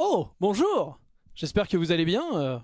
Oh Bonjour J'espère que vous allez bien. euh.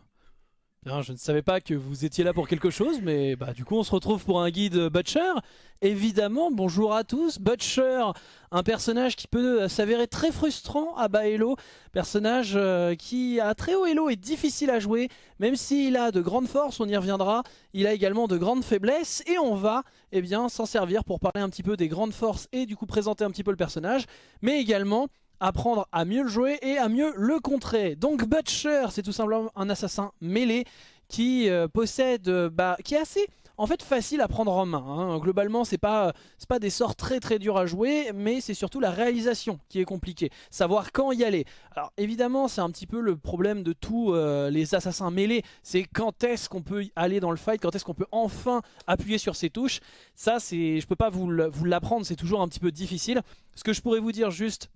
Bien, je ne savais pas que vous étiez là pour quelque chose, mais bah du coup on se retrouve pour un guide Butcher. Évidemment, bonjour à tous. Butcher, un personnage qui peut euh, s'avérer très frustrant à bas elo. Personnage euh, qui a très haut elo et difficile à jouer. Même s'il a de grandes forces, on y reviendra. Il a également de grandes faiblesses et on va eh bien s'en servir pour parler un petit peu des grandes forces et du coup présenter un petit peu le personnage. Mais également apprendre à mieux le jouer et à mieux le contrer. Donc Butcher, c'est tout simplement un assassin mêlé qui euh, possède, euh, bah, qui est assez en fait facile à prendre en main. hein. Globalement, c'est pas, c'est pas des sorts très très durs à jouer, mais c'est surtout la réalisation qui est compliquée. Savoir quand y aller. Alors évidemment, c'est un petit peu le problème de tous euh, les assassins mêlés, c'est quand est-ce qu'on peut aller dans le fight, quand est-ce qu'on peut enfin appuyer sur ces touches. Ça, c'est, je peux pas vous l'apprendre, c'est toujours un petit peu difficile. Ce que je pourrais vous dire juste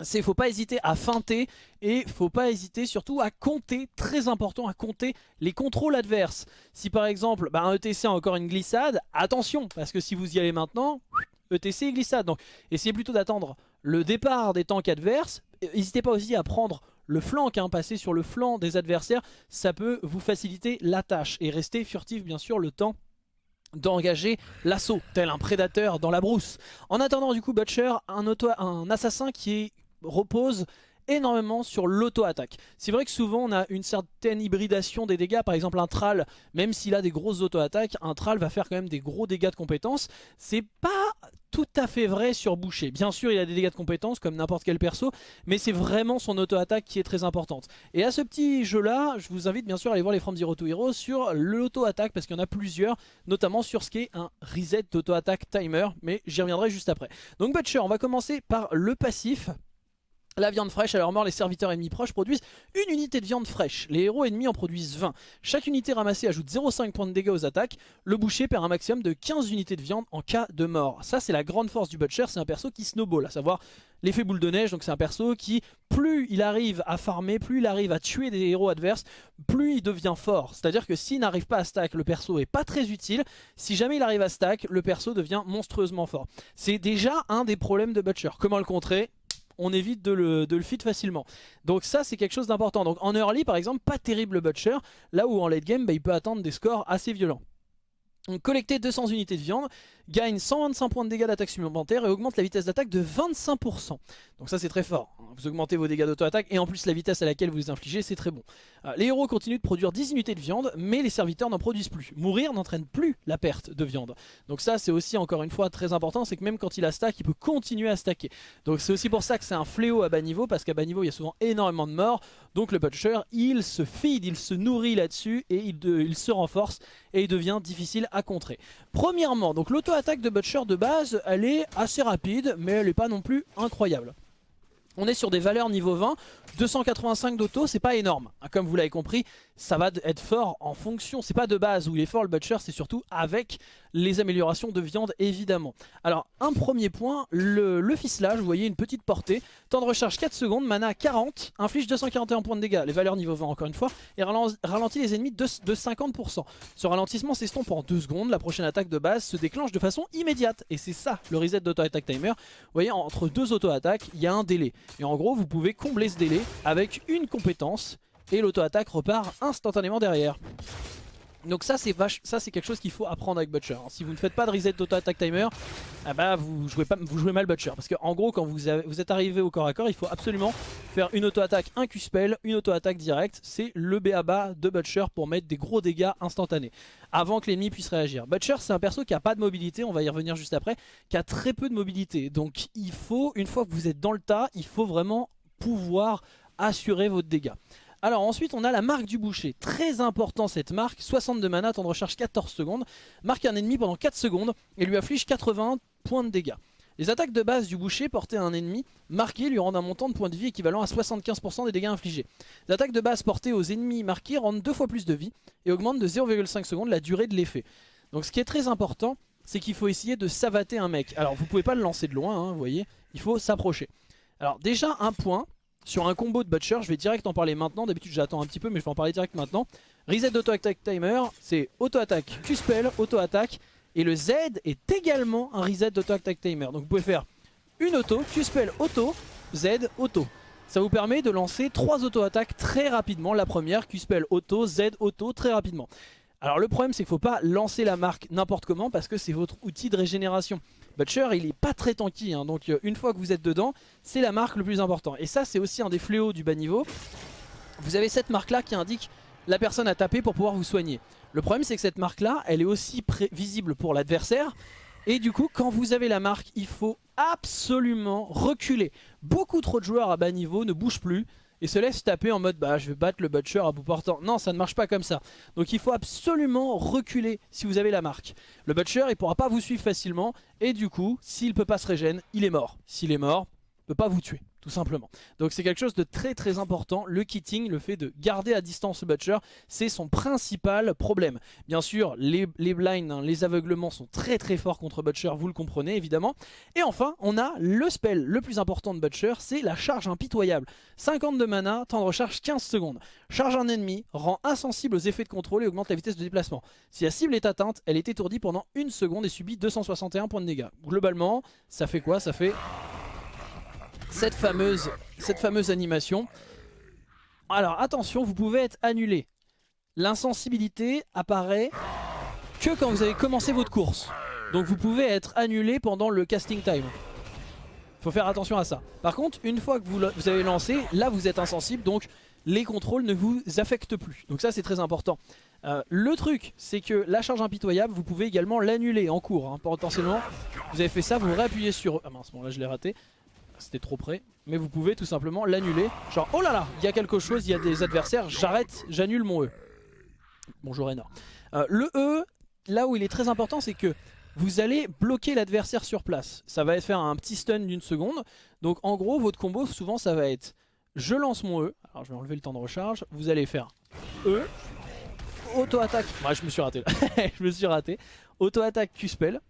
c'est faut pas hésiter à feinter et faut pas hésiter surtout à compter, très important à compter les contrôles adverses. Si par exemple bah, un ETC a encore une glissade, attention parce que si vous y allez maintenant, ETC et glissade. Donc essayez plutôt d'attendre le départ des tanks adverses. N'hésitez pas aussi à prendre le flanc, hein, passer sur le flanc des adversaires, ça peut vous faciliter la tâche et rester furtif bien sûr le temps d'engager l'assaut, tel un prédateur dans la brousse. En attendant du coup Butcher, un, auto, un assassin qui est- repose énormément sur l'auto-attaque. C'est vrai que souvent on a une certaine hybridation des dégâts, par exemple un Thrall, même s'il a des grosses auto-attaques, un Thrall va faire quand même des gros dégâts de compétences. C'est pas tout à fait vrai sur Boucher. Bien sûr il a des dégâts de compétences comme n'importe quel perso, mais c'est vraiment son auto-attaque qui est très importante. Et à ce petit jeu là, je vous invite bien sûr à aller voir les From Zero to Hero sur l'auto-attaque parce qu'il y en a plusieurs, notamment sur ce qui est un reset d'auto-attaque timer, mais j'y reviendrai juste après. Donc Butcher, on va commencer par le passif. La viande fraîche, à leur mort, les serviteurs ennemis proches produisent une unité de viande fraîche. Les héros ennemis en produisent 20. Chaque unité ramassée ajoute 0,5 points de dégâts aux attaques. Le boucher perd un maximum de 15 unités de viande en cas de mort. Ça, c'est la grande force du Butcher. C'est un perso qui snowball, à savoir l'effet boule de neige. Donc, c'est un perso qui, plus il arrive à farmer, plus il arrive à tuer des héros adverses, plus il devient fort. C'est-à-dire que s'il n'arrive pas à stack, le perso est pas très utile. Si jamais il arrive à stack, le perso devient monstrueusement fort. C'est déjà un des problèmes de Butcher. Comment le contrer? On évite de le, de facilement. Donc ça c'est quelque chose d'important. Donc en early par exemple, pas terrible Butcher, là où en late game bah, il peut attendre des scores assez violents. Donc collecter 200 unités de viande, gagne 125 points de dégâts d'attaque supplémentaire et augmente la vitesse d'attaque de 25%. Donc ça c'est très fort. Vous augmentez vos dégâts d'auto-attaque et en plus la vitesse à laquelle vous les infligez c'est très bon. Euh, les héros continuent de produire 10 unités de viande mais les serviteurs n'en produisent plus. Mourir n'entraîne plus la perte de viande. Donc ça c'est aussi encore une fois très important, c'est que même quand il a stack il peut continuer à stacker. Donc c'est aussi pour ça que c'est un fléau à bas niveau parce qu'à bas niveau il y a souvent énormément de morts. Donc le Butcher il se feed, il se nourrit là-dessus et il se renforce et il devient difficile à contrer. Premièrement, donc l'auto-attaque de Butcher de base, elle est assez rapide, mais elle n'est pas non plus incroyable. On est sur des valeurs niveau 20, 285 d'auto, c'est pas énorme. Hein, Comme vous l'avez compris, ça va être fort en fonction, c'est pas de base où il est fort le Butcher, c'est surtout avec les améliorations de viande évidemment. Alors un premier point, le, ficelage, vous voyez une petite portée, temps de recharge 4 secondes, mana 40, inflige 241 points de dégâts, les valeurs niveau 20 encore une fois, et ralen- ralentit les ennemis de, de 50%. Ce ralentissement s'estompe en 2 secondes, la prochaine attaque de base se déclenche de façon immédiate, et c'est ça le reset d'auto-attack timer. Vous voyez, entre deux auto-attaques, il y a un délai. Et en gros, vous pouvez combler ce délai avec une compétence, et l'auto-attaque repart instantanément derrière. Donc ça c'est ça c'est quelque chose qu'il faut apprendre avec Butcher. Si vous ne faites pas de reset d'auto-attack timer, ah bah vous jouez pas, mal Butcher. Parce qu'en gros quand vous êtes arrivé au corps à corps, il faut absolument faire une auto-attaque, un Q-spell, une auto-attaque directe. C'est le BABA de Butcher pour mettre des gros dégâts instantanés. Avant que l'ennemi puisse réagir. Butcher c'est un perso qui a pas de mobilité, on va y revenir juste après, qui a très peu de mobilité. Donc il faut, une fois que vous êtes dans le tas, il faut vraiment pouvoir assurer votre dégâts. Alors ensuite on a la marque du boucher, très important cette marque, 62 mana, temps de recharge 14 secondes, marque un ennemi pendant 4 secondes et lui afflige 80 points de dégâts. Les attaques de base du boucher portées à un ennemi marqué lui rendent un montant de points de vie équivalent à 75% des dégâts infligés. Les attaques de base portées aux ennemis marqués rendent deux fois plus de vie et augmentent de 0,5 secondes la durée de l'effet. Donc ce qui est très important, c'est qu'il faut essayer de savater un mec. Alors vous pouvez pas le lancer de loin, hein, vous voyez, il faut s'approcher. Alors déjà un point, sur un combo de Butcher, je vais direct en parler maintenant, d'habitude j'attends un petit peu mais je vais en parler direct maintenant. Reset d'auto-attack timer, c'est auto-attaque Q-spell, auto-attaque, et le Z est également un reset d'auto-attack timer. Donc vous pouvez faire une auto, Q-spell auto, Z, auto. Ça vous permet de lancer trois auto-attaques très rapidement. La première, Q-Spell auto, Z auto, très rapidement. Alors le problème c'est qu'il ne faut pas lancer la marque n'importe comment parce que c'est votre outil de régénération. Butcher il est pas très tanky, hein, donc euh, une fois que vous êtes dedans, c'est la marque le plus important. Et ça c'est aussi un des fléaux du bas niveau. Vous avez cette marque là qui indique la personne à taper pour pouvoir vous soigner. Le problème c'est que cette marque là, elle est aussi visible pour l'adversaire. Et du coup, quand vous avez la marque, il faut absolument reculer. Beaucoup trop de joueurs à bas niveau ne bougent plus et se laissent taper en mode bah je vais battre le butcher à bout portant. Non, ça ne marche pas comme ça. Donc il faut absolument reculer si vous avez la marque. Le butcher, il pourra pas vous suivre facilement et du coup, s'il peut pas se régénérer, il est mort. S'il est mort, il peut pas vous tuer tout simplement. Donc c'est quelque chose de très très important, le kitting, le fait de garder à distance le butcher, c'est son principal problème. Bien sûr, les, les blinds, hein, les aveuglements sont très très forts contre butcher, vous le comprenez évidemment. Et enfin, on a le spell le plus important de butcher, c'est la charge impitoyable. 50 de mana, temps de recharge 15 secondes. Charge un ennemi, rend insensible aux effets de contrôle et augmente la vitesse de déplacement. Si la cible est atteinte, elle est étourdie pendant une seconde et subit 261 points de dégâts. Globalement, ça fait quoi? Ça fait cette fameuse, animation. Alors attention, vous pouvez être annulé. L'insensibilité apparaît que quand vous avez commencé votre course. Donc vous pouvez être annulé pendant le casting time. Faut faire attention à ça. Par contre, une fois que vous, vous avez lancé, là vous êtes insensible, donc les contrôles ne vous affectent plus. Donc ça c'est très important. Euh, le truc, c'est que la charge impitoyable, vous pouvez également l'annuler en cours. Hein. Potentiellement, vous avez fait ça, vous réappuyez sur... Ah mince, bon là je l'ai raté c'était trop près. Mais vous pouvez tout simplement l'annuler. Genre, oh là là, il y a quelque chose, il y a des adversaires, j'arrête, j'annule mon E. Bonjour Enor. Euh, le E, là où il est très important, c'est que vous allez bloquer l'adversaire sur place. Ça va faire un petit stun d'une seconde. Donc en gros, votre combo, souvent, ça va être je lance mon E. Alors je vais enlever le temps de recharge. Vous allez faire E. Auto-attaque. Ouais, je me suis raté je me suis raté. Auto-attaque Q-Spell.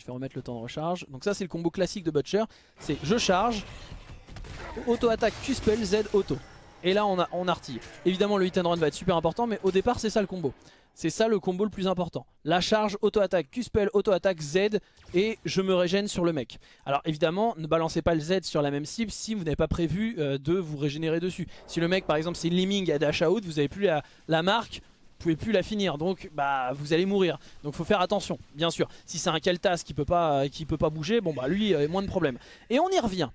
Je vais remettre le temps de recharge. Donc ça c'est le combo classique de Butcher. C'est je charge, auto-attaque Q-Spell, Z, auto. Et là on, a, on artille. Évidemment le hit and run va être super important mais au départ c'est ça le combo. C'est ça le combo le plus important. La charge, auto-attaque, Q-Spell, auto-attaque, Z et je me régène sur le mec. Alors évidemment, ne balancez pas le Z sur la même cible si vous n'avez pas prévu euh, de vous régénérer dessus. Si le mec par exemple c'est Liming à dash out, vous n'avez plus la, la marque, pouvez plus la finir. Donc bah vous allez mourir. Donc faut faire attention bien sûr. Si c'est un Keltas qui peut pas qui peut pas bouger bon bah lui a moins de problèmes. Et on y revient.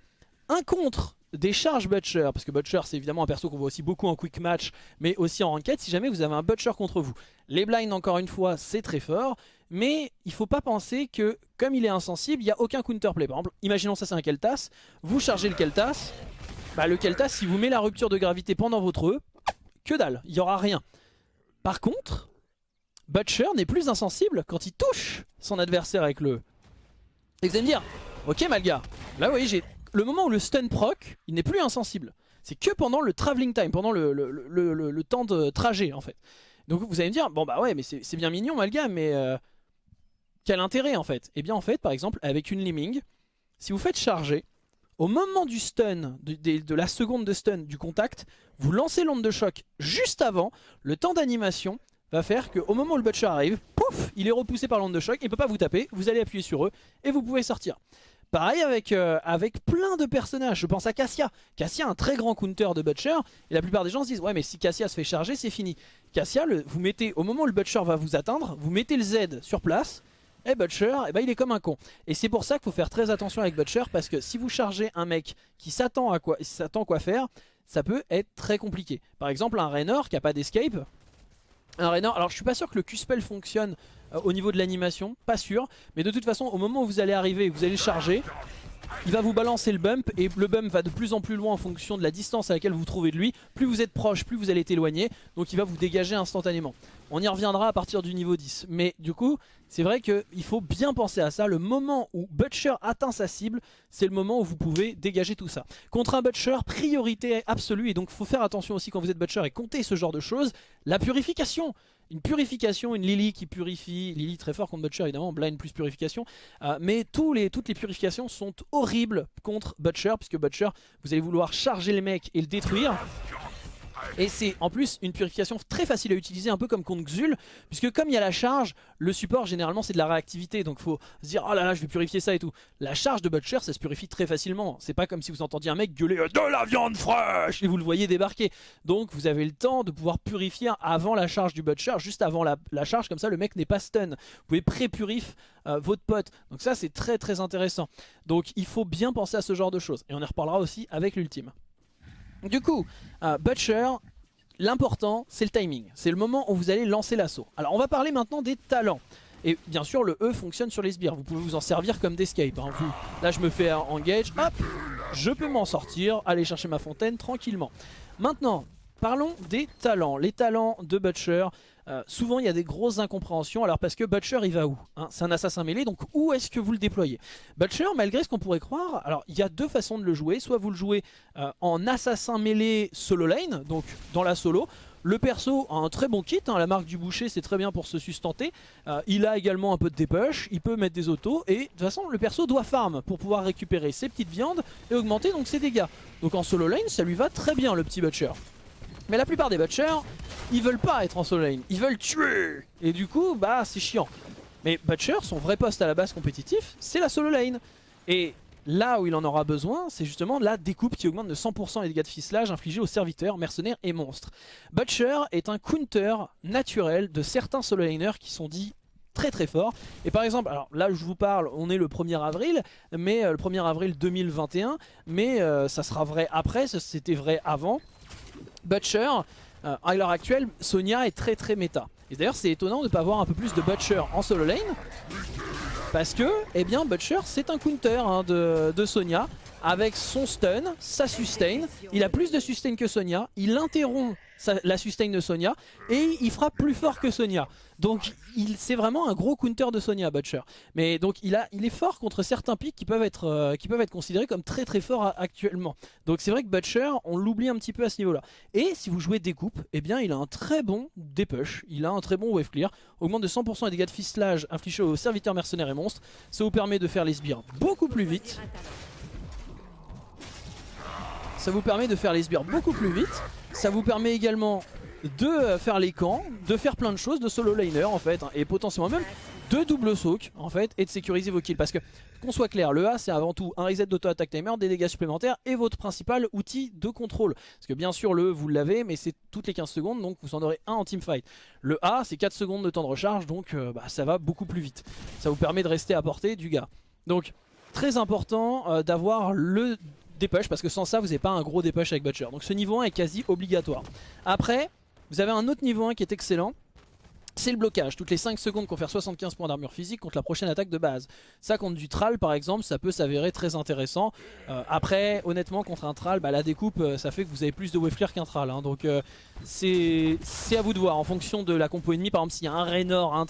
Un contre des charges Butcher, parce que Butcher c'est évidemment un perso qu'on voit aussi beaucoup en quick match, mais aussi en ranked si jamais vous avez un Butcher contre vous. Les blinds encore une fois c'est très fort, mais il faut pas penser que comme il est insensible, il n'y a aucun counterplay. Par exemple, imaginons ça c'est un Keltas, vous chargez le Keltas, bah le Keltas si vous met la rupture de gravité pendant votre E, que dalle, il n'y aura rien. Par contre, Butcher n'est plus insensible quand il touche son adversaire avec le... Et vous allez me dire, ok Malga, là vous voyez, j'ai le moment où le stun proc, il n'est plus insensible. C'est que pendant le traveling time, pendant le, temps de trajet en fait. Donc vous allez me dire, bon bah ouais, mais c'est bien mignon Malga, mais euh, quel intérêt en fait? Eh bien en fait, par exemple, avec une Liming, si vous faites charger, au moment du stun, de, la seconde de stun du contact, vous lancez l'onde de choc juste avant, le temps d'animation va faire qu'au moment où le Butcher arrive, pouf, il est repoussé par l'onde de choc, il ne peut pas vous taper, vous allez appuyer sur eux et vous pouvez sortir. Pareil avec, euh, avec plein de personnages, je pense à Cassia. Cassia un très grand counter de Butcher et la plupart des gens se disent ouais mais si Cassia se fait charger c'est fini. Cassia, vous mettez au moment où le Butcher va vous atteindre, vous mettez le Z sur place, et Butcher, eh ben, il est comme un con. Et c'est pour ça qu'il faut faire très attention avec Butcher, parce que si vous chargez un mec qui s'attend à quoi, faire, ça peut être très compliqué. Par exemple, un Raynor qui a pas d'escape. Un Raynor, alors je suis pas sûr que le Q-Spell fonctionne euh, au niveau de l'animation, pas sûr. Mais de toute façon, au moment où vous allez arriver et vous allez charger, il va vous balancer le bump et le bump va de plus en plus loin en fonction de la distance à laquelle vous vous trouvez de lui. Plus vous êtes proche, plus vous allez être éloigné, donc il va vous dégager instantanément. On y reviendra à partir du niveau 10. Mais du coup, c'est vrai qu'il faut bien penser à ça. Le moment où Butcher atteint sa cible, c'est le moment où vous pouvez dégager tout ça. Contre un Butcher, priorité absolue. Et donc, il faut faire attention aussi quand vous êtes Butcher et compter ce genre de choses. La purification une purification, une Lily qui purifie, Lily très fort contre Butcher évidemment, Blind plus purification, euh, mais tous les, toutes les purifications sont horribles contre Butcher, puisque Butcher, vous allez vouloir charger le mec et le détruire, Et c'est en plus une purification très facile à utiliser, un peu comme contre Xul, puisque comme il y a la charge, le support généralement c'est de la réactivité, donc faut se dire oh là là je vais purifier ça et tout. La charge de Butcher ça se purifie très facilement, c'est pas comme si vous entendiez un mec gueuler de la viande fraîche et vous le voyez débarquer. Donc vous avez le temps de pouvoir purifier avant la charge du Butcher, juste avant la, charge, comme ça le mec n'est pas stun. Vous pouvez pré-purif euh, votre pote, donc ça c'est très très intéressant. Donc il faut bien penser à ce genre de choses, et on y reparlera aussi avec l'ultime. Du coup, euh, Butcher, l'important c'est le timing. C'est le moment où vous allez lancer l'assaut. Alors on va parler maintenant des talents. Et bien sûr le E fonctionne sur les sbires, vous pouvez vous en servir comme d'escape. Hein. Là je me fais engage, hop, je peux m'en sortir, aller chercher ma fontaine tranquillement. Maintenant, parlons des talents. Les talents de Butcher, euh, souvent il y a des grosses incompréhensions, alors parce que Butcher il va où hein? C'est un assassin mêlé, donc où est-ce que vous le déployez? Butcher, malgré ce qu'on pourrait croire, alors il y a deux façons de le jouer, soit vous le jouez euh, en assassin mêlé solo lane, donc dans la solo, le perso a un très bon kit, hein, la marque du boucher c'est très bien pour se sustenter. Euh, il a également un peu de dépush, il peut mettre des autos et de toute façon le perso doit farm pour pouvoir récupérer ses petites viandes et augmenter donc ses dégâts. Donc en solo lane ça lui va très bien le petit Butcher. Mais la plupart des Butchers, ils veulent pas être en solo lane, ils veulent tuer Et du coup, bah c'est chiant. Mais Butcher, son vrai poste à la base compétitif, c'est la solo lane. Et là où il en aura besoin, c'est justement la découpe qui augmente de 100% les dégâts de ficelage infligés aux serviteurs, mercenaires et monstres. Butcher est un counter naturel de certains solo laners qui sont dits très très forts. Et par exemple, alors là je vous parle, on est le 1er avril, mais euh, le 1er avril 2021, mais euh, ça sera vrai après, c'était vrai avant. Butcher, euh, à l'heure actuelle, Sonia est très très méta. Et d'ailleurs c'est étonnant de ne pas avoir un peu plus de Butcher en solo lane. Parce que, eh bien, Butcher c'est un counter hein, de, de Sonia avec son stun, sa sustain. Il a plus de sustain que Sonia. Il interrompt la sustain de Sonia et il frappe plus fort que Sonia. Donc c'est vraiment un gros counter de Sonia Butcher. Mais donc il, est fort contre certains pics qui peuvent être, euh, qui peuvent être considérés comme très très forts actuellement. Donc c'est vrai que Butcher, on l'oublie un petit peu à ce niveau-là. Et si vous jouez découpe, eh bien il a un très bon dépush, il a un très bon wave clear, augmente de 100% les dégâts de fistelage infligés aux serviteurs mercenaires et monstres. Ça vous permet de faire les sbires beaucoup plus vite. Ça vous permet de faire les sbires beaucoup plus vite. Ça vous permet également de euh, faire les camps, de faire plein de choses, de solo liner en fait, hein, et potentiellement même de double soak en fait, et de sécuriser vos kills. Parce que, qu'on soit clair, le A c'est avant tout un reset d'auto-attack timer, des dégâts supplémentaires et votre principal outil de contrôle. Parce que bien sûr le vous l'avez, mais c'est toutes les 15 secondes, donc vous en aurez un en teamfight. Le A c'est 4 secondes de temps de recharge, donc euh, bah, ça va beaucoup plus vite. Ça vous permet de rester à portée du gars. Donc très important euh, d'avoir le dépush parce que sans ça vous n'avez pas un gros dépush avec Butcher. Donc ce niveau 1 est quasi obligatoire. Après vous avez un autre niveau 1 qui est excellent. C'est le blocage, toutes les 5 secondes confère 75 points d'armure physique contre la prochaine attaque de base. Ça contre du Thrall par exemple, ça peut s'avérer très intéressant. Euh, après, honnêtement, contre un Thrall, bah, la découpe, euh, ça fait que vous avez plus de wave qu'un Thrall. Hein. donc euh, c'est à vous de voir, en fonction de la compo ennemie, par exemple s'il y a un Raynor, un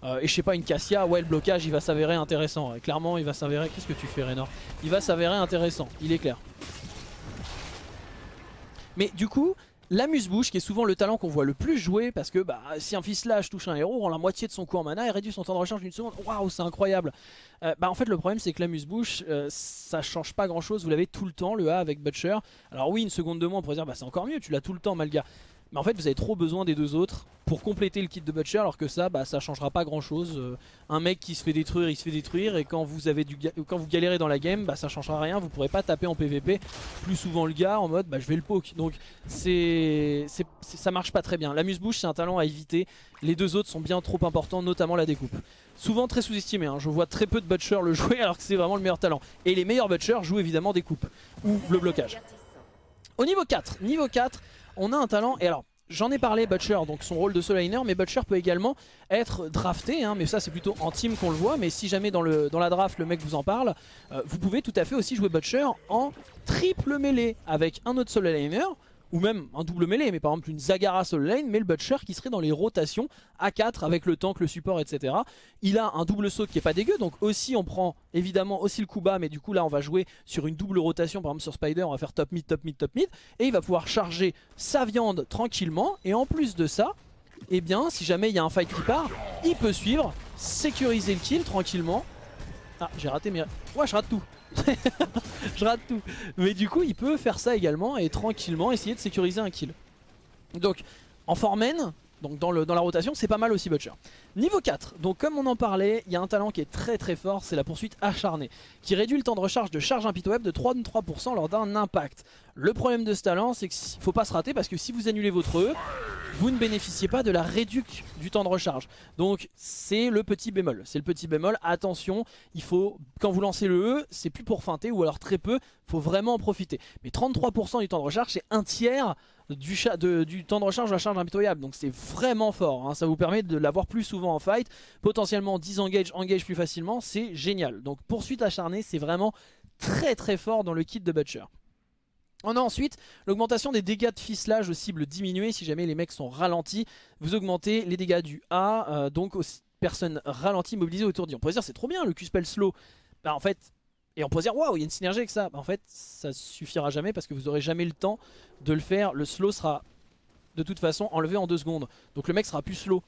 Thrall, et je sais pas une Cassia, ouais le blocage il va s'avérer intéressant. clairement il va s'avérer... Qu'est-ce que tu fais Raynor Il va s'avérer intéressant, il est clair. Mais du coup, L'amuse-bouche qui est souvent le talent qu'on voit le plus jouer parce que bah, si un ficelage touche un héros, rend la moitié de son coup en mana et réduit son temps de recharge d'une seconde. Waouh, c'est incroyable. Euh, bah, en fait, le problème c'est que l'amuse-bouche, euh, ça change pas grand chose. Vous l'avez tout le temps, le A avec Butcher. Alors, oui, une seconde de moins, on pourrait dire bah, c'est encore mieux, tu l'as tout le temps, Malga. Mais en fait vous avez trop besoin des deux autres pour compléter le kit de Butcher alors que ça bah, ça changera pas grand chose. Euh, un mec qui se fait détruire il se fait détruire et quand vous, avez du quand vous galérez dans la game bah, ça changera rien. Vous pourrez pas taper en PVP plus souvent le gars en mode bah, je vais le poke. Donc c'est ça marche pas très bien. L'amuse-bouche c'est un talent à éviter. Les deux autres sont bien trop importants notamment la découpe. Souvent très sous-estimé, hein. je vois très peu de Butcher le jouer alors que c'est vraiment le meilleur talent. Et les meilleurs Butchers jouent évidemment des coupes ou le blocage. Au niveau 4, niveau 4, on a un talent, et alors J'en ai parlé, Butcher, donc son rôle de solo mais Butcher peut également être drafté, hein, mais ça c'est plutôt en team qu'on le voit, mais si jamais dans, le, dans la draft le mec vous en parle, euh, vous pouvez tout à fait aussi jouer Butcher en triple mêlée avec un autre solo ou même un double mêlée, mais par exemple une Zagara solo lane, mais le Butcher qui serait dans les rotations à 4 avec le tank, le support, etc. Il a un double saut qui est pas dégueu, donc aussi on prend évidemment aussi le coup bas, mais du coup là on va jouer sur une double rotation, par exemple sur Spider, on va faire top mid, top mid, top mid, et il va pouvoir charger sa viande tranquillement, et en plus de ça, eh bien si jamais il y a un fight qui part, il peut suivre, sécuriser le kill tranquillement. Ah j'ai raté mais... Ouais je rate tout je rate tout. Mais du coup, il peut faire ça également et tranquillement essayer de sécuriser un kill. Donc, en Formen, donc dans, la rotation, c'est pas mal aussi Butcher. Niveau 4, donc comme on en parlait, il y a un talent qui est très très fort, c'est la poursuite acharnée, qui réduit le temps de recharge de charge impitoyable de 33% lors d'un impact. Le problème de ce talent, c'est qu'il faut pas se rater parce que si vous annulez votre E, vous ne bénéficiez pas de la réduction du temps de recharge. Donc c'est le petit bémol. C'est le petit bémol. Attention, il faut quand vous lancez le E, c'est plus pour feinter ou alors très peu. Il faut vraiment en profiter. Mais 33% du temps de recharge, c'est un tiers du, temps de recharge de la charge impitoyable. Donc c'est vraiment fort. Hein. Ça vous permet de l'avoir plus souvent en fight. Potentiellement 10 engage, engage plus facilement. C'est génial. Donc poursuite acharnée, c'est vraiment très très fort dans le kit de Butcher. On a ensuite l'augmentation des dégâts de ficelage aux cibles diminuées si jamais les mecs sont ralentis. Vous augmentez les dégâts du A, euh, donc aux personnes ralenties mobilisées autour d'eux. On pourrait dire c'est trop bien le Q-spell slow. Bah en fait, et on pourrait dire waouh il y a une synergie avec ça. En fait ça suffira jamais parce que vous aurez jamais le temps de le faire. Le slow sera de toute façon enlevé en deux secondes. Donc le mec sera plus slow.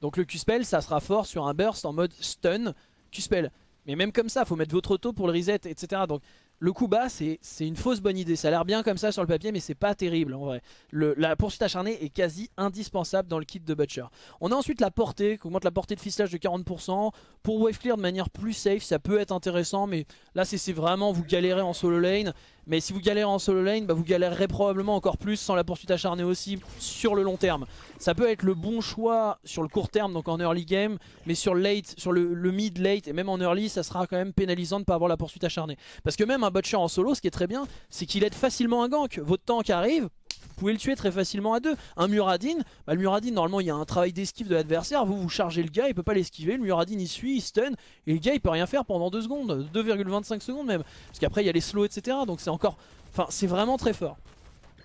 Donc le Q-spell ça sera fort sur un burst en mode stun Q-spell. Mais même comme ça, faut mettre votre auto pour le reset, etc. Donc le coup bas, c'est une fausse bonne idée. Ça a l'air bien comme ça sur le papier, mais c'est pas terrible en vrai. la poursuite acharnée est quasi indispensable dans le kit de Butcher. On a ensuite la portée, qui augmente la portée de ficelage de 40%. Pour wave clear de manière plus safe, ça peut être intéressant, mais là c'est vraiment vous galérez en solo lane. Mais si vous galérez en solo lane, bah vous galérerez probablement encore plus sans la poursuite acharnée aussi sur le long terme. Ça peut être le bon choix sur le court terme, donc en early game, mais sur late, sur le, mid late et même en early, ça sera quand même pénalisant de ne pas avoir la poursuite acharnée. Parce que même un butcher en solo, ce qui est très bien, c'est qu'il aide facilement un gank. Votre tank arrive, vous pouvez le tuer très facilement à deux. Un Muradin, bah le Muradin normalement il y a un travail d'esquive de l'adversaire, vous vous chargez le gars, il peut pas l'esquiver, le Muradin il suit, il stun, et le gars il peut rien faire pendant 2 secondes, 2,25 secondes même. Parce qu'après il y a les slows etc. Donc c'est encore, enfin c'est vraiment très fort.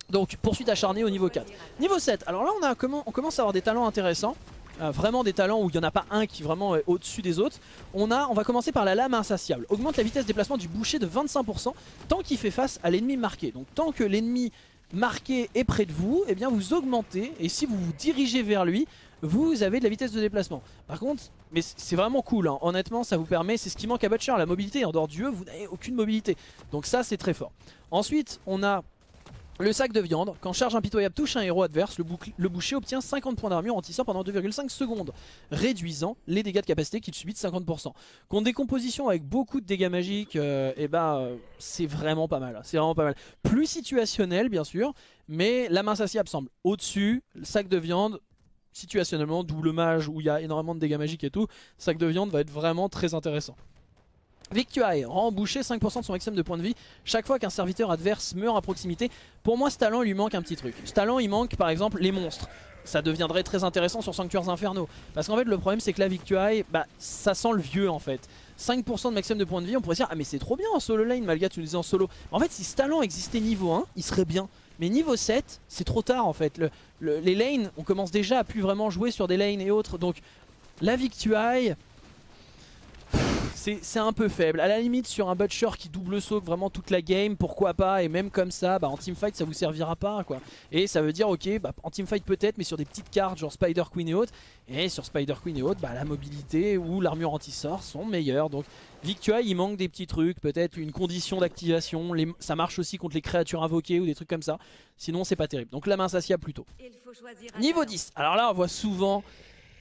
Donc poursuite acharnée au niveau 4. Niveau 7, alors là on, a, on commence à avoir des talents intéressants. Euh, vraiment des talents où il n'y en a pas un qui vraiment est au-dessus des autres. On, va commencer par la lame insatiable. Augmente la vitesse de déplacement du boucher de 25% tant qu'il fait face à l'ennemi marqué. Donc tant que l'ennemi marqué est près de vous, eh bien vous augmentez et si vous vous dirigez vers lui, vous avez de la vitesse de déplacement. Par contre, mais c'est vraiment cool, hein. honnêtement ça vous permet, c'est ce qui manque à Butcher, la mobilité, en dehors du E vous n'avez aucune mobilité. Donc ça c'est très fort. Ensuite on a le sac de viande, quand charge impitoyable touche un héros adverse, le, boucher obtient 50 points d'armure en tissant pendant 2,5 secondes, réduisant les dégâts de capacité qu'il subit de 50%. Contre des compositions avec beaucoup de dégâts magiques, euh, eh ben, euh, c'est vraiment pas mal. C'est vraiment pas mal. Plus situationnel bien sûr, mais la main insatiable semble au-dessus, le sac de viande situationnellement, double mage où il y a énormément de dégâts magiques et tout, sac de viande va être vraiment très intéressant. Victuaille rend boucher 5% de son maximum de points de vie chaque fois qu'un serviteur adverse meurt à proximité. Pour moi ce talent lui manque un petit truc. Ce talent il manque par exemple les monstres. Ça deviendrait très intéressant sur Sanctuaires Infernaux. Parce qu'en fait le problème c'est que la Victuaille, bah, ça sent le vieux en fait. 5% de maximum de points de vie, on pourrait dire ah mais c'est trop bien en solo lane Malga tu le disais en solo. En fait si ce talent existait niveau 1, il serait bien. Mais niveau 7, c'est trop tard en fait. les lanes, on commence déjà à plus vraiment jouer sur des lanes et autres. Donc la Victuaille, c'est un peu faible. À la limite sur un Butcher qui double saut vraiment toute la game, pourquoi pas. Et même comme ça, bah, en teamfight ça vous servira pas quoi. Et ça veut dire ok, bah, en teamfight peut-être, mais sur des petites cartes genre Spider Queen et autres. Et sur Spider Queen et autres, bah, la mobilité ou l'armure anti-sort sont meilleures. Donc Victua il manque des petits trucs, peut-être une condition d'activation. Ça marche aussi contre les créatures invoquées ou des trucs comme ça. Sinon c'est pas terrible. Donc la main s'assiable plutôt. Niveau 10. Alors là on voit souvent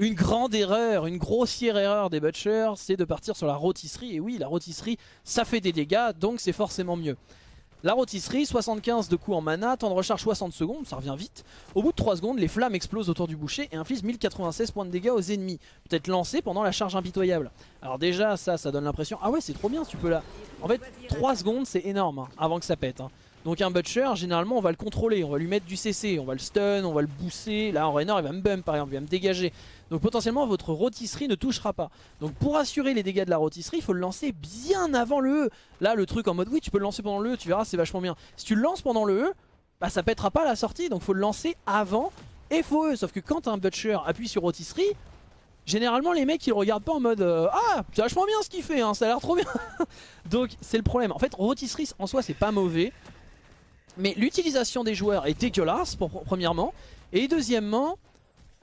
une grande erreur, une grossière erreur des butchers, c'est de partir sur la rôtisserie. Et oui, la rôtisserie, ça fait des dégâts, donc c'est forcément mieux. La rôtisserie, 75 de coups en mana, temps de recharge 60 secondes, ça revient vite. Au bout de 3 secondes, les flammes explosent autour du boucher et infligent 1096 points de dégâts aux ennemis. Peut-être lancés pendant la charge impitoyable. Alors déjà, ça, ça donne l'impression... Ah ouais, c'est trop bien, tu peux là... En fait, 3 secondes, c'est énorme, hein, avant que ça pète. Hein. Donc un Butcher, généralement on va le contrôler, on va lui mettre du CC, on va le stun, on va le booster. Là en Raynor il va me bump par exemple, il va me dégager. Donc potentiellement votre rôtisserie ne touchera pas. Donc pour assurer les dégâts de la rôtisserie, il faut le lancer bien avant le E. Là le truc en mode oui tu peux le lancer pendant le E, tu verras c'est vachement bien. Si tu le lances pendant le E, bah ça pètera pas à la sortie, donc faut le lancer avant et faut E. Sauf que quand un Butcher appuie sur rôtisserie, Généralement les mecs ils regardent pas en mode euh, Ah c'est vachement bien ce qu'il fait hein, ça a l'air trop bien Donc c'est le problème En fait rôtisserie en soi c'est pas mauvais mais l'utilisation des joueurs est dégueulasse, premièrement. Et deuxièmement,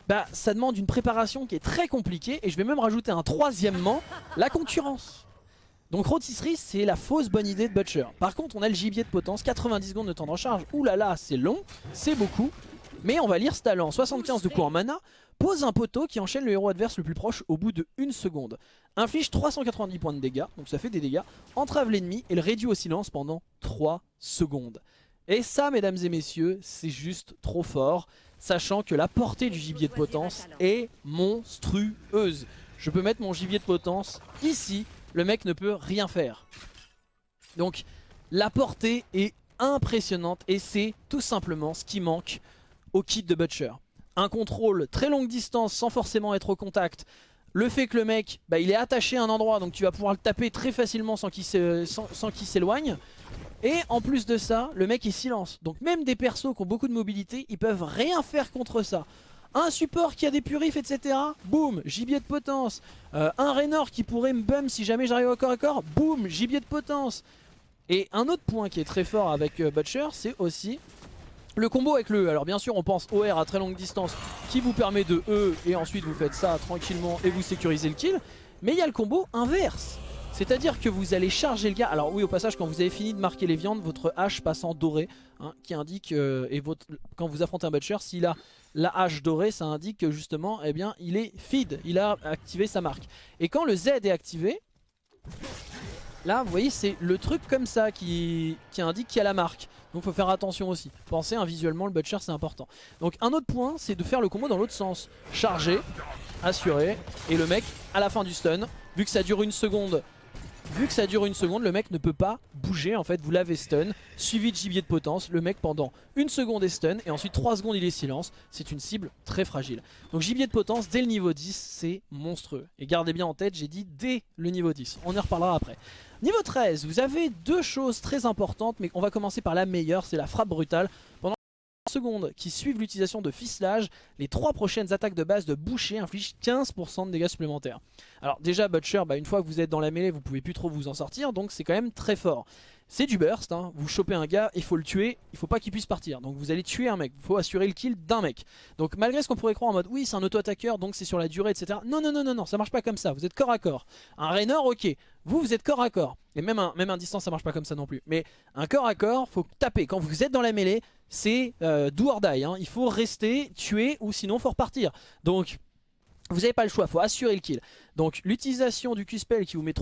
bah, ça demande une préparation qui est très compliquée. Et je vais même rajouter un troisièmement, la concurrence. Donc rôtisserie c'est la fausse bonne idée de Butcher. Par contre on a le gibier de potence, 90 secondes de temps de recharge. Ouh là là c'est long, c'est beaucoup. Mais on va lire ce talent, 75 de coups en mana, pose un poteau qui enchaîne le héros adverse le plus proche au bout de 1 seconde. Inflige 390 points de dégâts, donc ça fait des dégâts, entrave l'ennemi et le réduit au silence pendant 3 secondes. Et ça mesdames et messieurs, c'est juste trop fort, sachant que la portée du gibier de potence est monstrueuse. Je peux mettre mon gibier de potence ici, le mec ne peut rien faire. Donc la portée est impressionnante et c'est tout simplement ce qui manque au kit de Butcher. Un contrôle très longue distance sans forcément être au contact. Le fait que le mec, bah, il est attaché à un endroit donc tu vas pouvoir le taper très facilement sans qu'il s'éloigne. Et en plus de ça, le mec il silence. Donc même des persos qui ont beaucoup de mobilité, ils peuvent rien faire contre ça. Un support qui a des purifs, etc. Boum, gibier de potence. Euh, un Raynor qui pourrait me bum si jamais j'arrive au corps à corps. Boum, gibier de potence. Et un autre point qui est très fort avec euh, Butcher, c'est aussi le combo avec le E, alors bien sûr on pense OR à très longue distance qui vous permet de E et ensuite vous faites ça tranquillement et vous sécurisez le kill. Mais il y a le combo inverse. C'est-à-dire que vous allez charger le gars. Alors oui au passage quand vous avez fini de marquer les viandes, votre hache passe en doré. Hein, qui indique, euh, et quand vous affrontez un butcher, s'il a la hache dorée, ça indique que justement eh bien, il est feed, il a activé sa marque. Et quand le Z est activé, Là, vous voyez, c'est le truc comme ça qui, indique qu'il y a la marque. Donc faut faire attention aussi. Pensez, hein, visuellement, le butcher, c'est important. Donc un autre point, c'est de faire le combo dans l'autre sens. Charger, assurer, et le mec, à la fin du stun, vu que ça dure une seconde, Vu que ça dure une seconde, le mec ne peut pas bouger. En fait, vous l'avez stun, suivi de gibier de potence. Le mec, pendant une seconde est stun et ensuite 3 secondes, il est silence. C'est une cible très fragile. Donc gibier de potence, dès le niveau 10, c'est monstrueux. Et gardez bien en tête, j'ai dit dès le niveau 10. On y reparlera après. Niveau 13, vous avez deux choses très importantes, mais on va commencer par la meilleure, c'est la frappe brutale. Pendant secondes qui suivent l'utilisation de ficelage, les trois prochaines attaques de base de boucher infligent 15% de dégâts supplémentaires. Alors déjà Butcher, bah, une fois que vous êtes dans la mêlée, vous pouvez plus trop vous en sortir, donc c'est quand même très fort. C'est du burst, hein. vous chopez un gars, il faut le tuer, il faut pas qu'il puisse partir. Donc vous allez tuer un mec, il faut assurer le kill d'un mec. Donc malgré ce qu'on pourrait croire en mode oui c'est un auto-attaqueur donc c'est sur la durée etc. Non non non non non ça marche pas comme ça, vous êtes corps à corps. Un Raynor ok, vous vous êtes corps à corps. Et même un, même un distance ça marche pas comme ça non plus. Mais un corps à corps faut taper, quand vous êtes dans la mêlée c'est euh, do or die. Hein. Il faut rester, tuer ou sinon faut repartir. Donc vous n'avez pas le choix, il faut assurer le kill. Donc l'utilisation du Q-Spell qui vous met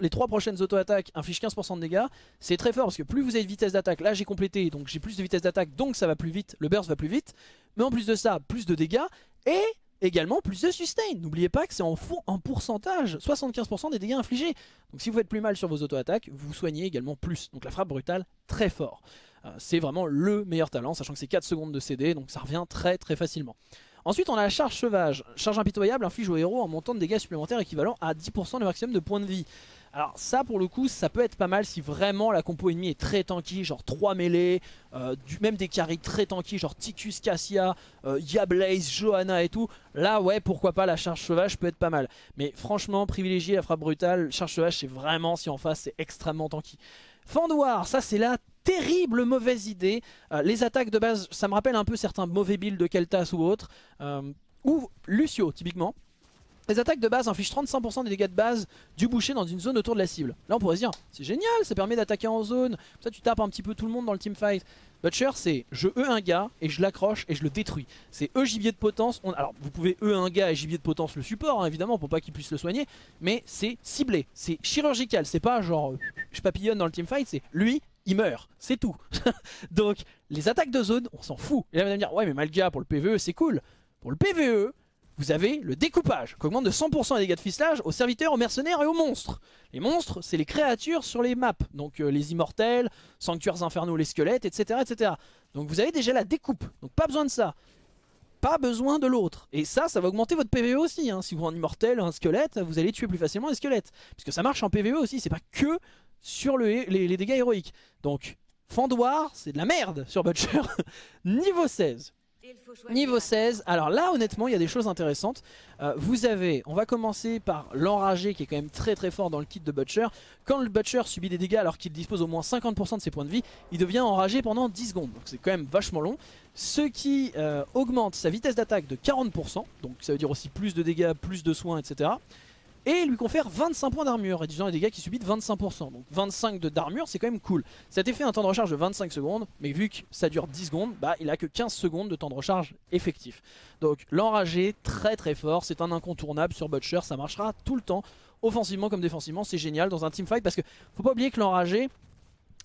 les trois prochaines auto-attaques inflige 15% de dégâts, c'est très fort parce que plus vous avez de vitesse d'attaque, là j'ai complété, donc j'ai plus de vitesse d'attaque, donc ça va plus vite, le burst va plus vite. Mais en plus de ça, plus de dégâts et également plus de sustain. N'oubliez pas que c'est en, en pourcentage, 75% des dégâts infligés. Donc si vous faites plus mal sur vos auto-attaques, vous soignez également plus. Donc la frappe brutale, très fort. Euh, c'est vraiment le meilleur talent, sachant que c'est 4 secondes de CD, donc ça revient très très facilement. Ensuite on a la charge sauvage. Charge impitoyable inflige au héros un montant de dégâts supplémentaires équivalent à 10% du maximum de points de vie. Alors ça pour le coup ça peut être pas mal si vraiment la compo ennemie est très tanky, genre 3 mêlées, euh, même des carries très tanky genre Ticus, Cassia, euh, Yablaze, Johanna et tout. Là ouais pourquoi pas la charge sauvage peut être pas mal. Mais franchement privilégier la frappe brutale, charge sauvage c'est vraiment si en face c'est extrêmement tanky. Fandoir, ça c'est la terrible mauvaise idée. Euh, les attaques de base, ça me rappelle un peu certains mauvais builds de Keltas ou autres. ou Lucio typiquement. Les attaques de base infligent 35% des dégâts de base du boucher dans une zone autour de la cible. Là on pourrait se dire, c'est génial, ça permet d'attaquer en zone, ça tu tapes un petit peu tout le monde dans le teamfight. Butcher c'est je E un gars et je l'accroche et je le détruis. C'est E gibier de potence, alors vous pouvez E un gars et gibier de potence le support hein, évidemment pour pas qu'il puisse le soigner, mais c'est ciblé, c'est chirurgical, c'est pas genre je papillonne dans le teamfight, c'est lui il meurt, c'est tout. Donc les attaques de zone, on s'en fout. Et là vous allez me dire, ouais mais Malga pour le PvE c'est cool. Pour le PvE, vous avez le découpage qui augmente de 100% les dégâts de ficelage aux serviteurs, aux mercenaires et aux monstres. Les monstres, c'est les créatures sur les maps, donc euh, les immortels, sanctuaires infernaux, les squelettes, etc., etc. Donc vous avez déjà la découpe, donc pas besoin de ça. Pas besoin de l'autre. Et ça, ça va augmenter votre PvE aussi. Hein. Si vous un immortel, un squelette, vous allez tuer plus facilement les squelettes. Puisque ça marche en PvE aussi, c'est pas que sur les, les dégâts héroïques. Donc, Fandoir, c'est de la merde sur Butcher. Niveau 16. Niveau 16, alors là honnêtement il y a des choses intéressantes. Euh, vous avez, on va commencer par l'enragé qui est quand même très très fort dans le kit de Butcher. Quand le Butcher subit des dégâts alors qu'il dispose au moins 50% de ses points de vie, il devient enragé pendant 10 secondes. Donc c'est quand même vachement long. Ce qui euh, augmente sa vitesse d'attaque de 40%, donc ça veut dire aussi plus de dégâts, plus de soins, etc. et lui confère 25 points d'armure, réduisant les dégâts qui subit de 25%. Donc 25 d'armure, c'est quand même cool. Cet effet a un temps de recharge de 25 secondes, mais vu que ça dure 10 secondes, bah il a que 15 secondes de temps de recharge effectif. Donc l'enragé, très très fort, c'est un incontournable sur Butcher, ça marchera tout le temps, offensivement comme défensivement, c'est génial dans un teamfight parce que faut pas oublier que l'enragé,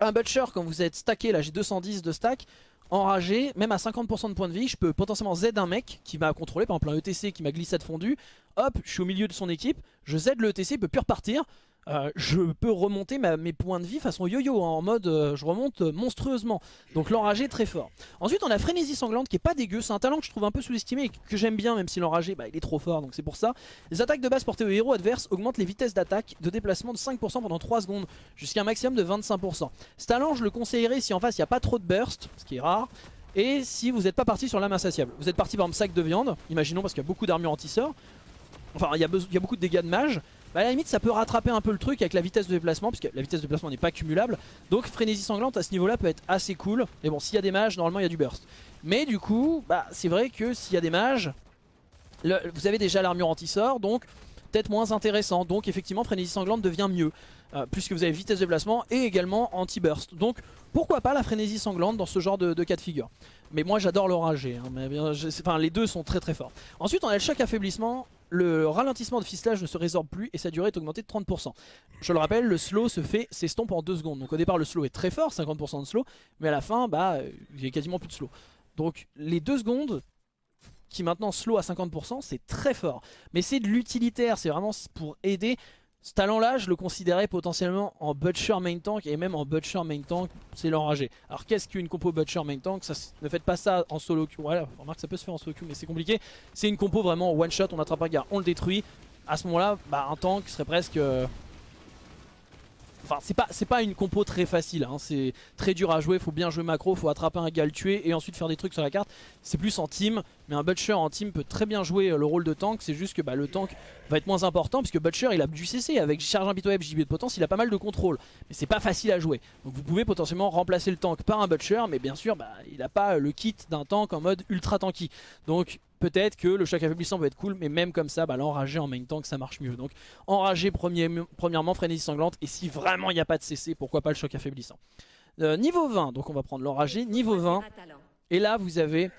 un Butcher quand vous êtes stacké, là j'ai 210 de stack, enragé, même à 50% de points de vie, je peux potentiellement Z un mec qui m'a contrôlé, par exemple un ETC qui m'a glissade fondu, hop, je suis au milieu de son équipe, je Z le ETC, il peut plus repartir, euh, je peux remonter mes points de vie façon yo-yo, hein, en mode euh, je remonte monstrueusement. Donc l'enragé très fort. Ensuite on a Frénésie Sanglante qui est pas dégueu, c'est un talent que je trouve un peu sous-estimé et que j'aime bien même si l'enragé bah, il est trop fort donc c'est pour ça. Les attaques de base portées au héros adverse augmentent les vitesses d'attaque de déplacement de 5% pendant 3 secondes jusqu'à un maximum de 25%. Ce talent je le conseillerais si en face il n'y a pas trop de burst, ce qui est rare. Et si vous n'êtes pas parti sur l'âme insatiable, vous êtes parti par un sac de viande, imaginons parce qu'il y a beaucoup d'armure anti-sort, enfin il y, il y, a beaucoup de dégâts de mage, bah à la limite ça peut rattraper un peu le truc avec la vitesse de déplacement puisque la vitesse de déplacement n'est pas cumulable. Donc frénésie sanglante à ce niveau là peut être assez cool. Mais bon s'il y a des mages normalement il y a du burst. Mais du coup bah c'est vrai que s'il y a des mages vous avez déjà l'armure anti-sort donc peut-être moins intéressant. Donc effectivement frénésie sanglante devient mieux euh, puisque vous avez vitesse de déplacement et également anti-burst. Donc pourquoi pas la frénésie sanglante dans ce genre de, cas de figure? Mais moi j'adore l'oragé, hein, enfin les deux sont très très forts. Ensuite on a le choc affaiblissement, le ralentissement de fistelage ne se résorbe plus et sa durée est augmentée de 30%. Je le rappelle, le slow se fait s'estompe en 2 secondes. Donc au départ le slow est très fort, 50% de slow, mais à la fin, bah, il y a quasiment plus de slow. Donc les 2 secondes qui maintenant slow à 50%, c'est très fort. Mais c'est de l'utilitaire, c'est vraiment pour aider ce talent-là, je le considérais potentiellement en Butcher main tank et même en Butcher main tank, c'est l'enragé. Alors qu'est-ce qu'une compo Butcher main tank? Ne faites pas ça en solo queue. Voilà, remarque que ça peut se faire en solo queue, mais c'est compliqué. C'est une compo vraiment one shot, on attrape un gars, on le détruit. À ce moment-là, bah, un tank serait presque euh, Enfin, c'est pas, pas une compo très facile, hein. c'est très dur à jouer, faut bien jouer macro, faut attraper un gars, le tuer et ensuite faire des trucs sur la carte. C'est plus en team, mais un Butcher en team peut très bien jouer euh, le rôle de tank, c'est juste que bah, le tank va être moins important puisque Butcher il a du CC avec charge impitoyable, JB de potence, il a pas mal de contrôle. Mais c'est pas facile à jouer, donc vous pouvez potentiellement remplacer le tank par un Butcher, mais bien sûr bah, il a pas le kit d'un tank en mode ultra tanky. Donc peut-être que le choc affaiblissant va être cool, mais même comme ça, bah, l'enragé en main tank ça marche mieux. Donc enragé premièrement, frénésie sanglante, et si vraiment il n'y a pas de CC, pourquoi pas le choc affaiblissant. Euh, niveau 20, donc on va prendre l'enragé, niveau 20, et là vous avez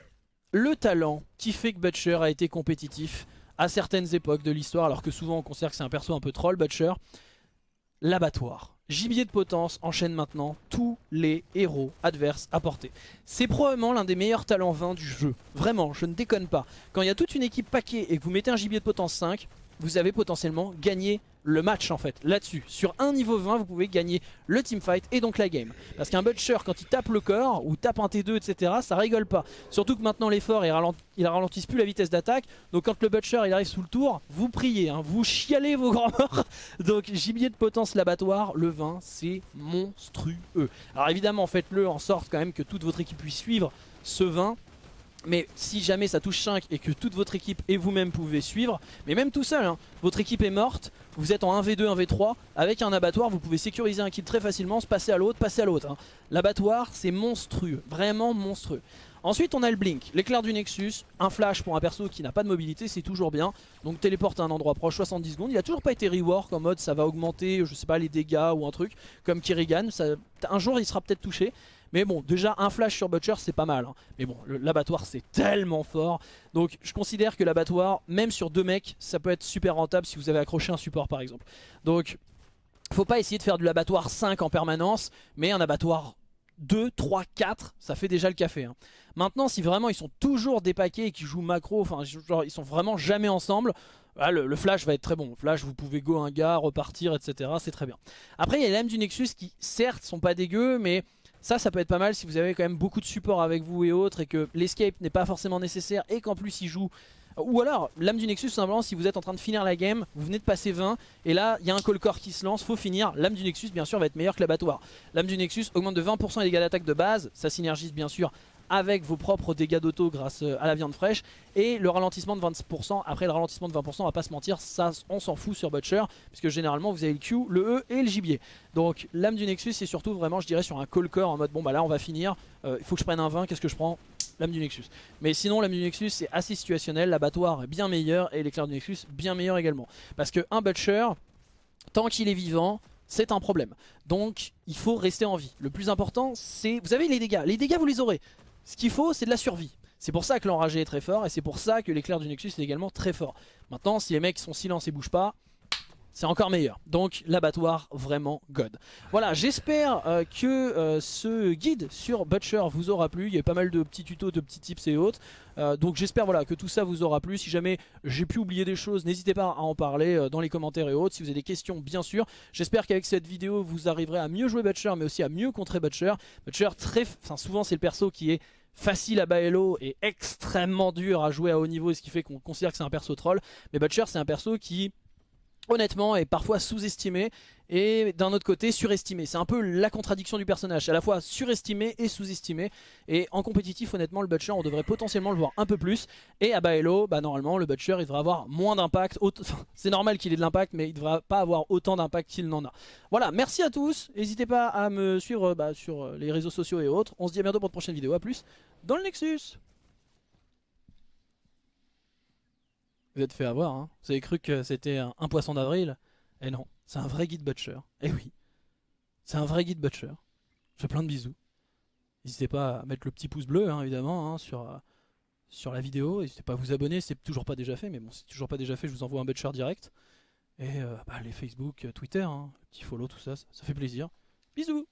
le talent qui fait que Butcher a été compétitif à certaines époques de l'histoire, alors que souvent on considère que c'est un perso un peu troll, Butcher, l'abattoir. Gibier de potence enchaîne maintenant tous les héros adverses à portée. C'est probablement l'un des meilleurs talents 20 du jeu. Vraiment, je ne déconne pas. Quand il y a toute une équipe paquet et que vous mettez un gibier de potence 5, vous avez potentiellement gagné le match en fait là-dessus. Sur un niveau 20 vous pouvez gagner le teamfight et donc la game. Parce qu'un Butcher quand il tape le corps ou tape un T2 etc ça rigole pas. Surtout que maintenant l'effort il, il ralentisse plus la vitesse d'attaque. Donc quand le Butcher il arrive sous le tour vous priez, hein, vous chialez vos grands morts. donc gibier de potence l'abattoir, le 20 c'est monstrueux. Alors évidemment faites-le en sorte quand même que toute votre équipe puisse suivre ce 20 mais si jamais ça touche 5 et que toute votre équipe et vous-même pouvez suivre, mais même tout seul, hein, votre équipe est morte, vous êtes en 1v2, 1v3, avec un abattoir, vous pouvez sécuriser un kill très facilement, se passer à l'autre, passer à l'autre. Hein. L'abattoir, c'est monstrueux, vraiment monstrueux. Ensuite, on a le blink, l'éclair du Nexus, un flash pour un perso qui n'a pas de mobilité, c'est toujours bien. Donc téléporte à un endroit proche, 70 secondes. Il a toujours pas été rework en mode ça va augmenter, je sais pas, les dégâts ou un truc, comme Kirigan. un jour, il sera peut-être touché. Mais bon, déjà un flash sur Butcher c'est pas mal. Hein. Mais bon, l'abattoir c'est tellement fort. Donc je considère que l'abattoir, même sur deux mecs, ça peut être super rentable si vous avez accroché un support par exemple. Donc faut pas essayer de faire de l'abattoir 5 en permanence, mais un abattoir 2, 3, 4, ça fait déjà le café. Hein. Maintenant, si vraiment ils sont toujours dépaqués et qu'ils jouent macro, enfin ils sont vraiment jamais ensemble, ah, le, flash va être très bon. Flash, vous pouvez go un gars, repartir, etc. C'est très bien. Après, il y a les lames du Nexus qui, certes, sont pas dégueux, mais ça, ça peut être pas mal si vous avez quand même beaucoup de support avec vous et autres et que l'escape n'est pas forcément nécessaire et qu'en plus il joue... Ou alors, l'âme du Nexus, simplement, si vous êtes en train de finir la game, vous venez de passer 20 et là, il y a un call core qui se lance, faut finir. L'âme du Nexus, bien sûr, va être meilleur que l'abattoir. L'âme du Nexus augmente de 20% les dégâts d'attaque de base, ça synergise bien sûr avec vos propres dégâts d'auto grâce euh, à la viande fraîche et le ralentissement de 20%. Après le ralentissement de 20%, on va pas se mentir, ça on s'en fout sur Butcher puisque généralement vous avez le Q, le E et le gibier. Donc l'âme du Nexus c'est surtout vraiment je dirais sur un call core en mode bon bah là on va finir, euh, il faut que je prenne un 20, qu'est-ce que je prends? Lame du Nexus. Mais sinon, lame du Nexus c'est assez situationnel, l'abattoir est bien meilleur et l'éclair du Nexus bien meilleur également. Parce que un Butcher, tant qu'il est vivant, c'est un problème. Donc il faut rester en vie. Le plus important c'est... Vous avez les dégâts, les dégâts vous les aurez. Ce qu'il faut c'est de la survie. C'est pour ça que l'enragé est très fort et c'est pour ça que l'éclair du Nexus est également très fort. Maintenant si les mecs sont silence et bougent pas, c'est encore meilleur. Donc l'abattoir vraiment god. Voilà, j'espère euh, que euh, ce guide sur Butcher vous aura plu. Il y a pas mal de petits tutos, de petits tips et autres. Euh, donc j'espère voilà, que tout ça vous aura plu. Si jamais j'ai pu oublier des choses, n'hésitez pas à en parler dans les commentaires et autres. Si vous avez des questions, bien sûr. J'espère qu'avec cette vidéo, vous arriverez à mieux jouer Butcher, mais aussi à mieux contrer Butcher. Butcher, très, souvent c'est le perso qui est facile à Baello et extrêmement dur à jouer à haut niveau, ce qui fait qu'on considère que c'est un perso troll. Mais Butcher, c'est un perso qui honnêtement est parfois sous-estimé et d'un autre côté surestimé. C'est un peu la contradiction du personnage, à la fois surestimé et sous-estimé. Et en compétitif honnêtement le Butcher on devrait potentiellement le voir un peu plus. Et à Baello bah normalement le Butcher il devrait avoir moins d'impact, c'est normal qu'il ait de l'impact mais il devrait pas avoir autant d'impact qu'il n'en a. Voilà merci à tous, n'hésitez pas à me suivre bah, sur les réseaux sociaux et autres, on se dit à bientôt pour de prochaine vidéo, à plus dans le Nexus Vous êtes fait avoir, hein. Vous avez cru que c'était un, poisson d'avril? Eh non, c'est un vrai guide butcher. Eh oui, c'est un vrai guide butcher. Je fais plein de bisous. N'hésitez pas à mettre le petit pouce bleu, hein, évidemment, hein, sur, euh, sur la vidéo. N'hésitez pas à vous abonner, c'est toujours pas déjà fait. Mais bon, c'est toujours pas déjà fait, je vous envoie un butcher direct. Et euh, bah, les Facebook, Twitter, le petit follow, tout ça, ça fait plaisir. Bisous